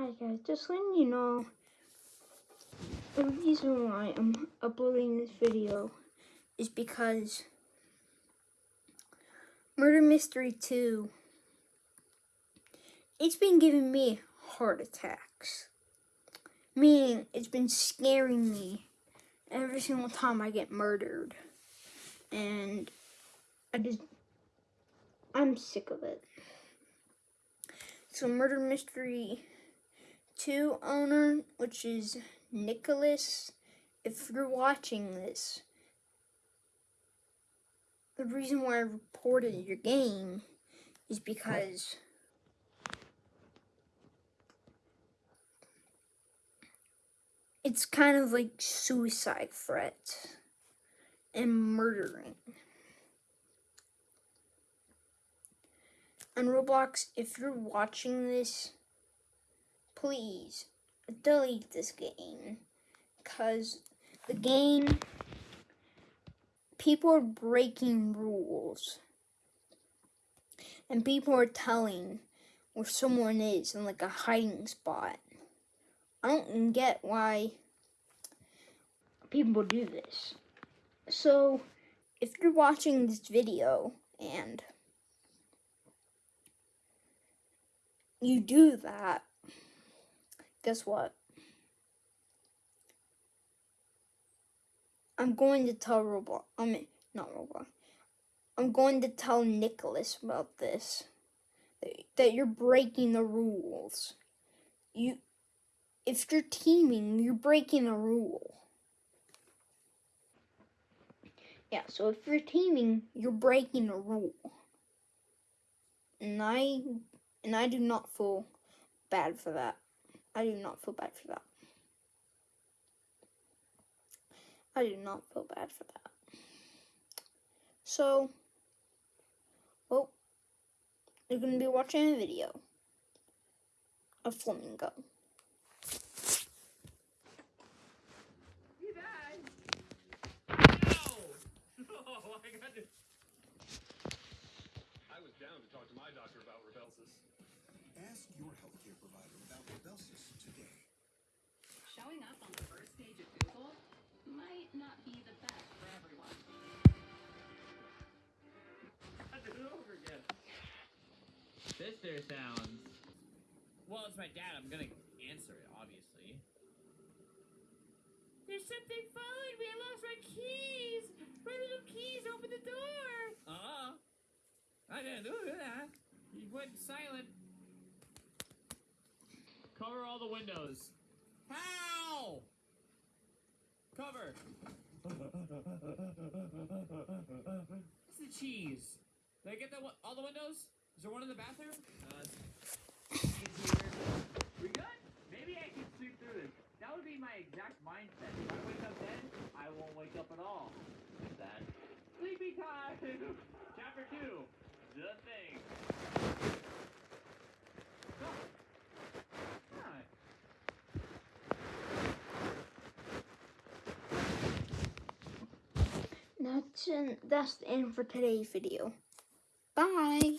Hi guys, just letting you know the reason why I'm uploading this video is because Murder Mystery 2 it's been giving me heart attacks. Meaning it's been scaring me every single time I get murdered. And I just I'm sick of it. So Murder Mystery 2 owner, which is Nicholas, if you're watching this, the reason why I reported your game is because it's kind of like suicide threat and murdering. On Roblox, if you're watching this, please delete this game. Because the game people are breaking rules. And people are telling where someone is in like a hiding spot. I don't get why people do this. So if you're watching this video and you do that guess what? I'm going to tell Roblox. I mean, not Roblox. I'm going to tell Nicholas about this. That you're breaking the rules. You, if you're teaming, you're breaking a rule. Yeah, so if you're teaming, you're breaking a rule. And I, and I do not feel bad for that. I do not feel bad for that. I do not feel bad for that. So, well, you're going to be watching a video of Flamingo. I was down to talk to my doctor about Rybelsus. Ask your healthcare provider about Rybelsus today. Showing up on the first page of Google might not be the best for everyone. I did it over again. Sister sounds. Well, it's my dad. I'm gonna answer it, obviously. There's something following me. I lost my keys. My little keys. Open the door. Uh uh I didn't do that. He went silent. Cover all the windows. How? Cover. What's the cheese? Did I get that one, all the windows? Is there one in the bathroom? Uh, cheese here. We good? Maybe I can sleep through this. That would be my exact mindset. If I wake up dead, I won't wake up at all. Sad. Sleepy time! Chapter 2. The thing. Oh. Hi. That's, that's the end for today's video. Bye.